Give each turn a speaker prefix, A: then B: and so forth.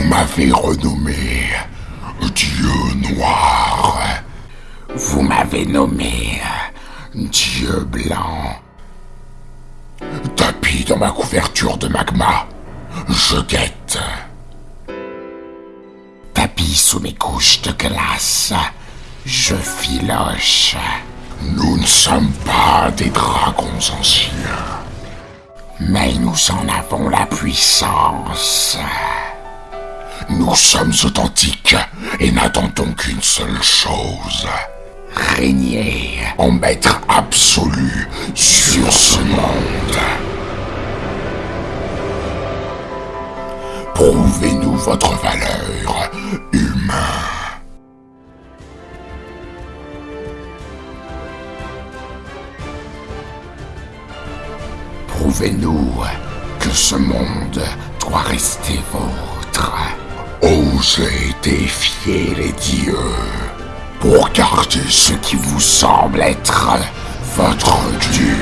A: Vous m'avez renommé Dieu noir. Vous m'avez nommé Dieu blanc. Tapis dans ma couverture de magma, je guette. Tapis sous mes couches de glace, je filoche. Nous ne sommes pas des dragons anciens, mais nous en avons la puissance. Nous sommes authentiques et n'attendons qu'une seule chose. Régner en maître absolu sur ce monde. Prouvez-nous votre valeur, humain. Prouvez-nous que ce monde doit rester vôtre. Osez défier les dieux pour garder ce qui vous semble être votre Dieu.